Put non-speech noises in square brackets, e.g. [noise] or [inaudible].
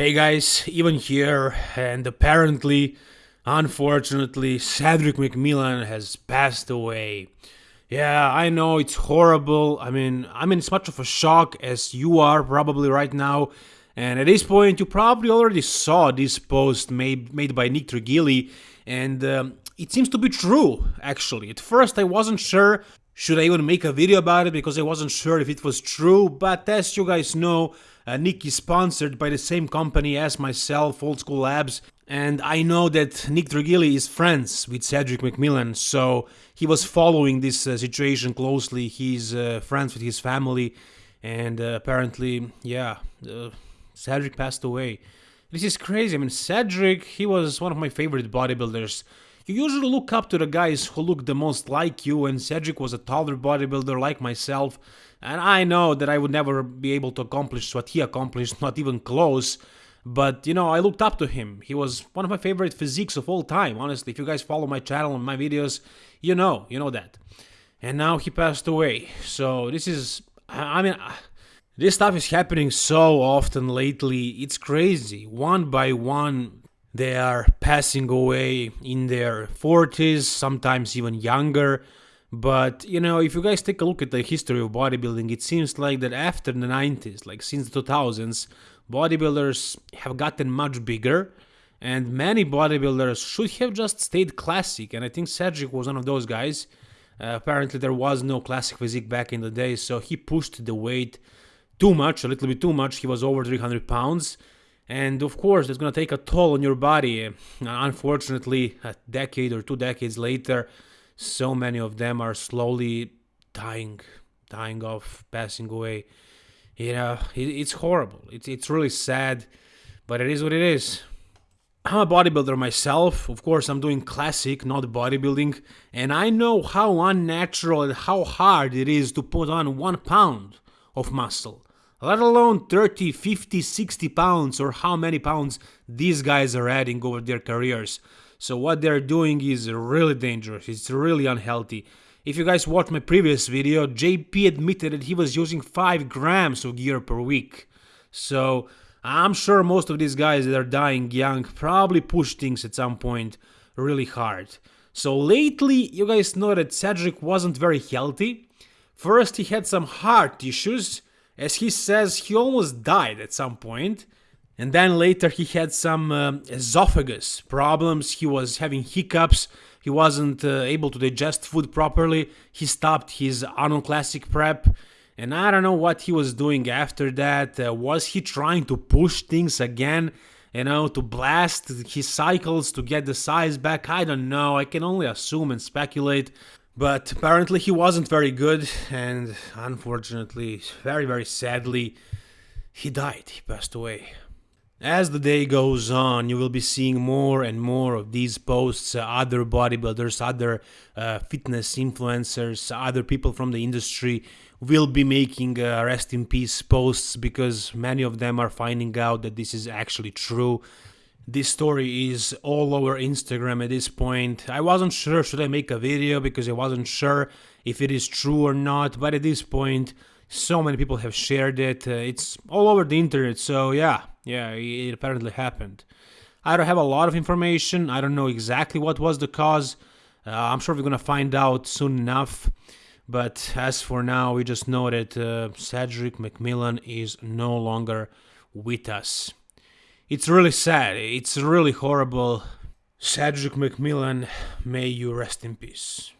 Hey guys, even here, and apparently, unfortunately, Cedric McMillan has passed away. Yeah, I know it's horrible. I mean, I'm in as much of a shock as you are probably right now. And at this point, you probably already saw this post made made by Nick Trigili, and um, it seems to be true. Actually, at first I wasn't sure should I even make a video about it because I wasn't sure if it was true. But as you guys know, uh, Nick is sponsored by the same company as myself, Old School Labs, and I know that Nick Trigili is friends with Cedric McMillan, so he was following this uh, situation closely. He's uh, friends with his family, and uh, apparently, yeah, uh, Cedric passed away. This is crazy. I mean, Cedric, he was one of my favorite bodybuilders. You usually look up to the guys who look the most like you, and Cedric was a taller bodybuilder like myself, and I know that I would never be able to accomplish what he accomplished, [laughs] not even close. But you know, I looked up to him. He was one of my favorite physiques of all time. Honestly, if you guys follow my channel and my videos, you know, you know that. And now he passed away. So this is, I mean, this stuff is happening so often lately. It's crazy. One by one, they are passing away in their 40s, sometimes even younger. But, you know, if you guys take a look at the history of bodybuilding, it seems like that after the 90s, like since the 2000s, bodybuilders have gotten much bigger. And many bodybuilders should have just stayed classic. And i think cedric was one of those guys. Uh, apparently there was no classic physique back in the day so he pushed the weight too much a little bit too much. He was over 300 pounds and of course that's going to take a toll on your body uh, unfortunately a decade or two decades later so many of them are slowly dying dying off passing away you know, it, it's horrible. It's it's really sad, but it is what it is. I'm a bodybuilder myself. Of course, I'm doing classic, not bodybuilding, and I know how unnatural and how hard it is to put on one pound of muscle, let alone 30, 50, 60 pounds, or how many pounds these guys are adding over their careers. So, what they're doing is really dangerous, it's really unhealthy. If you guys watched my previous video, JP admitted that he was using 5 grams of gear per week. So I'm sure most of these guys that are dying young probably push things at some point really hard. So lately, you guys know that Cedric wasn't very healthy. First, he had some heart issues. As he says, he almost died at some. And then later, he had some uh, esophagus problems. He was having hiccups he wasn't uh, able to digest food properly. He stopped his Arnold Classic prep. And I don't know what he was doing after that. Uh, was he trying to push things again? You know, to blast his cycles to get the size back? I don't know. I can only assume and speculate. But apparently he wasn't very good. And unfortunately, very, very sadly, he died. He passed away. As the day goes on, you will be seeing more and more of these posts, uh, other bodybuilders, other uh, fitness influencers, other people from the industry will be making uh, rest in peace posts because many of them are finding out that this is actually true. This story is all over Instagram at this point. I wasn't sure should I make a video because I wasn't sure if it is true or not, but at this point, so many people have shared it. Uh, it's all over the internet, so yeah, yeah, it apparently happened. I don't have a lot of information. I don't know exactly what was the cause. Uh, I'm sure we're gonna find out soon enough. But as for now, we just know that uh, Cedric McMillan is no longer with us. It's really sad. It's really horrible. Cedric McMillan, may you rest in peace.